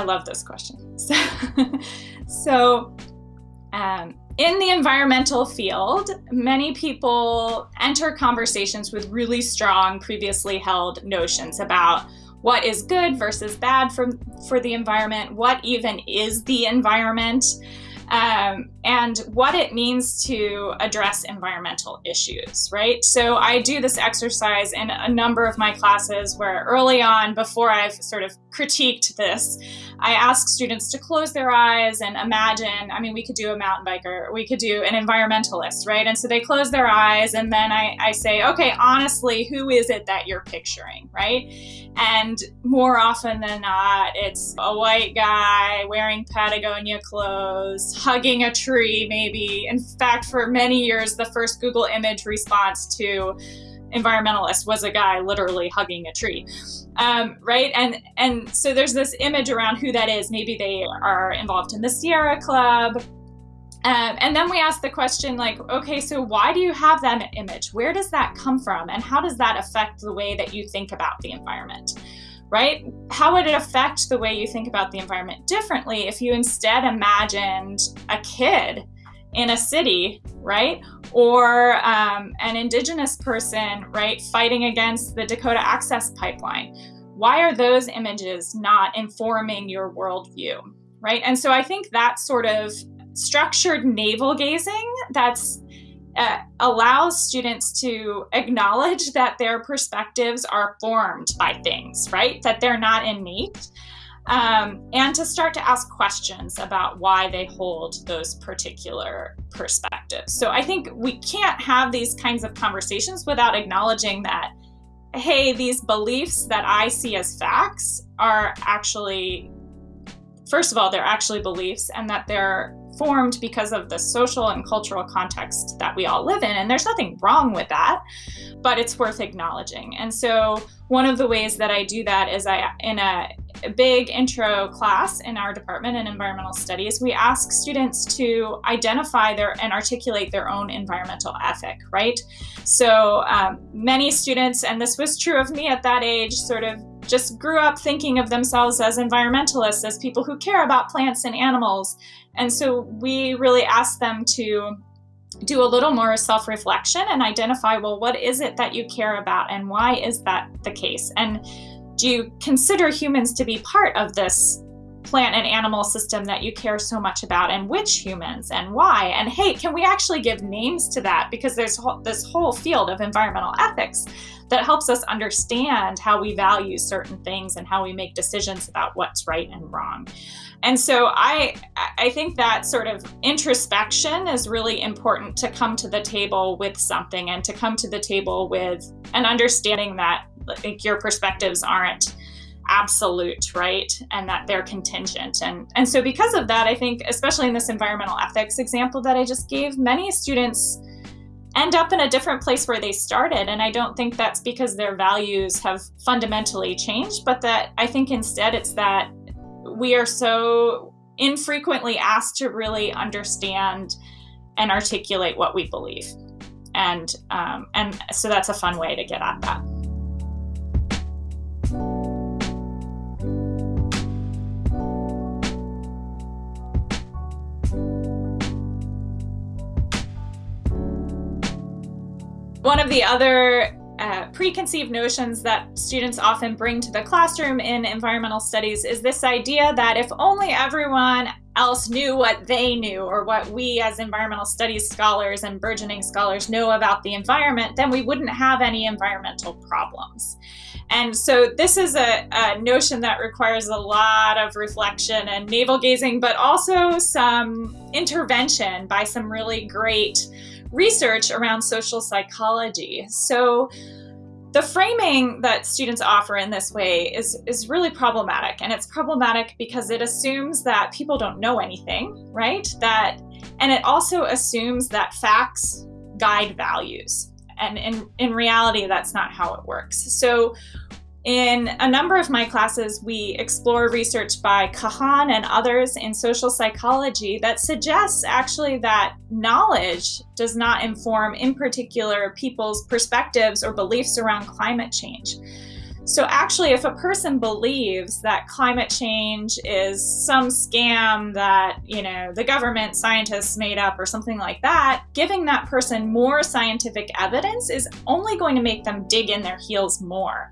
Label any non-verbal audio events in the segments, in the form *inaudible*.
I love this question. So, *laughs* so um, in the environmental field, many people enter conversations with really strong previously held notions about what is good versus bad for, for the environment, what even is the environment, um, and what it means to address environmental issues, right? So I do this exercise in a number of my classes where early on, before I've sort of critiqued this, I ask students to close their eyes and imagine, I mean, we could do a mountain biker, we could do an environmentalist, right? And so they close their eyes and then I, I say, okay, honestly, who is it that you're picturing, right? And more often than not, it's a white guy wearing Patagonia clothes, hugging a tree, maybe. In fact, for many years, the first Google image response to environmentalist was a guy literally hugging a tree um, right and and so there's this image around who that is maybe they are involved in the sierra club um, and then we ask the question like, okay, so why do you have that image? Where does that come from? And how does that affect the way that you think about the environment? Right? How would it affect the way you think about the environment differently if you instead imagined a kid in a city, right? Or um, an indigenous person, right, fighting against the Dakota Access Pipeline. Why are those images not informing your worldview, right? And so I think that sort of structured navel gazing that's uh, allows students to acknowledge that their perspectives are formed by things, right? That they're not innate um, and to start to ask questions about why they hold those particular perspectives. So I think we can't have these kinds of conversations without acknowledging that, hey, these beliefs that I see as facts are actually, first of all, they're actually beliefs and that they're formed because of the social and cultural context that we all live in. And there's nothing wrong with that, but it's worth acknowledging. And so one of the ways that I do that is I, in a big intro class in our department in environmental studies, we ask students to identify their and articulate their own environmental ethic, right? So um, many students, and this was true of me at that age, sort of just grew up thinking of themselves as environmentalists, as people who care about plants and animals. And so we really ask them to do a little more self-reflection and identify, well, what is it that you care about and why is that the case? And do you consider humans to be part of this plant and animal system that you care so much about and which humans and why. And hey can we actually give names to that? Because there's this whole field of environmental ethics that helps us understand how we value certain things and how we make decisions about what's right and wrong. And so i i think that sort of introspection is really important to come to the table with something and to come to the table with an understanding that like your perspectives aren't absolute, right? And that they're contingent. And, and so because of that, I think, especially in this environmental ethics example that I just gave, many students end up in a different place where they started. And I don't think that's because their values have fundamentally changed, but that I think instead it's that we are so infrequently asked to really understand and articulate what we believe. And, um, and so that's a fun way to get at that. One of the other uh, preconceived notions that students often bring to the classroom in environmental studies is this idea that if only everyone else knew what they knew or what we as environmental studies scholars and burgeoning scholars know about the environment, then we wouldn't have any environmental problems. And so this is a, a notion that requires a lot of reflection and navel gazing, but also some intervention by some really great research around social psychology. So the framing that students offer in this way is, is really problematic. And it's problematic because it assumes that people don't know anything, right? That, and it also assumes that facts guide values. And in, in reality, that's not how it works. So in a number of my classes, we explore research by Kahan and others in social psychology that suggests actually that knowledge does not inform, in particular, people's perspectives or beliefs around climate change. So actually, if a person believes that climate change is some scam that, you know, the government scientists made up or something like that, giving that person more scientific evidence is only going to make them dig in their heels more.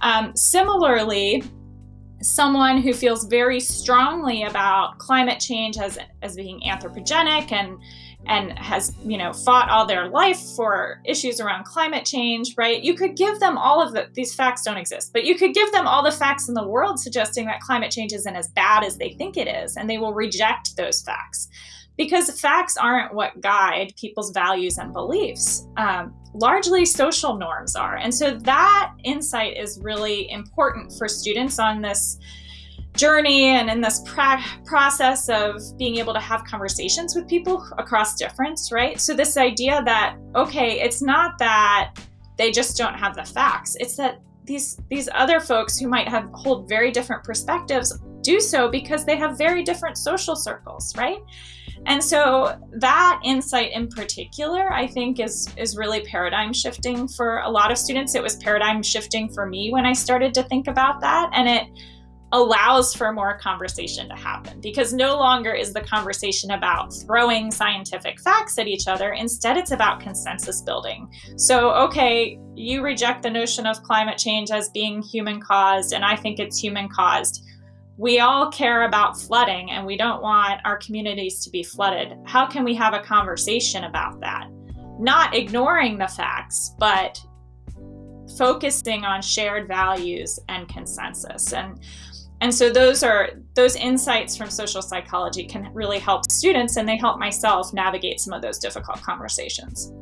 Um, similarly, someone who feels very strongly about climate change as, as being anthropogenic and and has you know fought all their life for issues around climate change right? You could give them all of the these facts don't exist but you could give them all the facts in the world suggesting that climate change isn't as bad as they think it is and they will reject those facts. Because facts aren't what guide people's values and beliefs. Um, largely social norms are. And so that insight is really important for students on this journey and in this process of being able to have conversations with people across difference, right? So this idea that, okay, it's not that they just don't have the facts, it's that these these other folks who might have hold very different perspectives do so because they have very different social circles, right? And so that insight in particular, I think is is really paradigm shifting for a lot of students. It was paradigm shifting for me when I started to think about that and it allows for more conversation to happen because no longer is the conversation about throwing scientific facts at each other. Instead, it's about consensus building. So, okay, you reject the notion of climate change as being human caused, and I think it's human caused we all care about flooding and we don't want our communities to be flooded. How can we have a conversation about that? Not ignoring the facts, but focusing on shared values and consensus. And and so those are those insights from social psychology can really help students and they help myself navigate some of those difficult conversations.